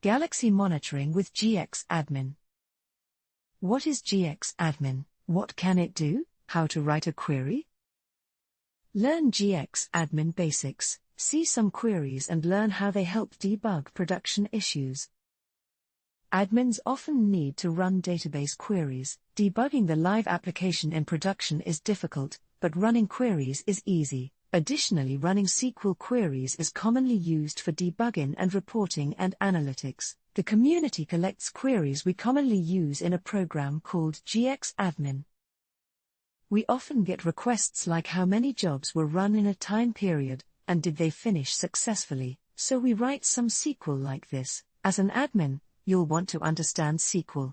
Galaxy Monitoring with GX Admin. What is GX Admin? What can it do? How to write a query? Learn GX Admin basics, see some queries and learn how they help debug production issues. Admins often need to run database queries. Debugging the live application in production is difficult, but running queries is easy. Additionally, running SQL queries is commonly used for debugging and reporting and analytics. The community collects queries we commonly use in a program called GX Admin. We often get requests like how many jobs were run in a time period, and did they finish successfully, so we write some SQL like this. As an admin, you'll want to understand SQL.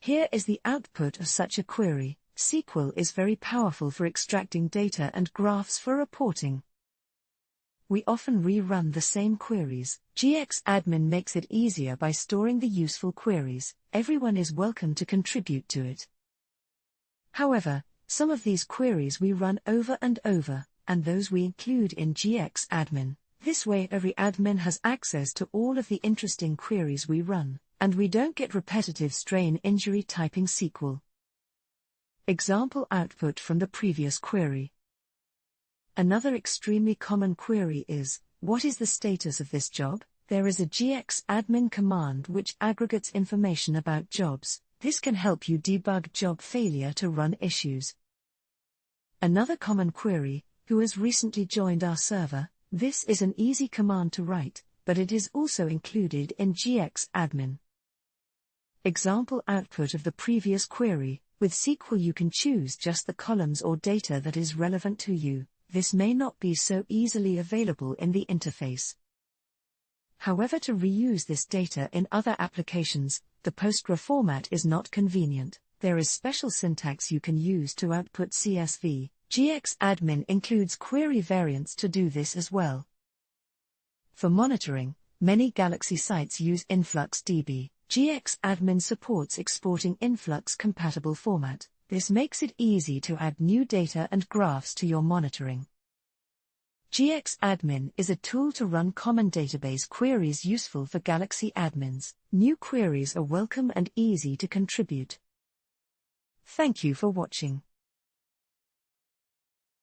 Here is the output of such a query. SQL is very powerful for extracting data and graphs for reporting. We often rerun the same queries. GX Admin makes it easier by storing the useful queries. Everyone is welcome to contribute to it. However, some of these queries we run over and over, and those we include in GX Admin. This way every admin has access to all of the interesting queries we run, and we don't get repetitive strain injury typing SQL. Example output from the previous query. Another extremely common query is, what is the status of this job? There is a GX admin command which aggregates information about jobs. This can help you debug job failure to run issues. Another common query, who has recently joined our server, this is an easy command to write, but it is also included in GX admin. Example output of the previous query. With SQL you can choose just the columns or data that is relevant to you. This may not be so easily available in the interface. However, to reuse this data in other applications, the Postgre format is not convenient. There is special syntax you can use to output CSV, GX admin includes query variants to do this as well. For monitoring, many Galaxy sites use InfluxDB. GX admin supports exporting Influx compatible format. This makes it easy to add new data and graphs to your monitoring. GX Admin is a tool to run common database queries useful for Galaxy admins. New queries are welcome and easy to contribute. Thank you for watching.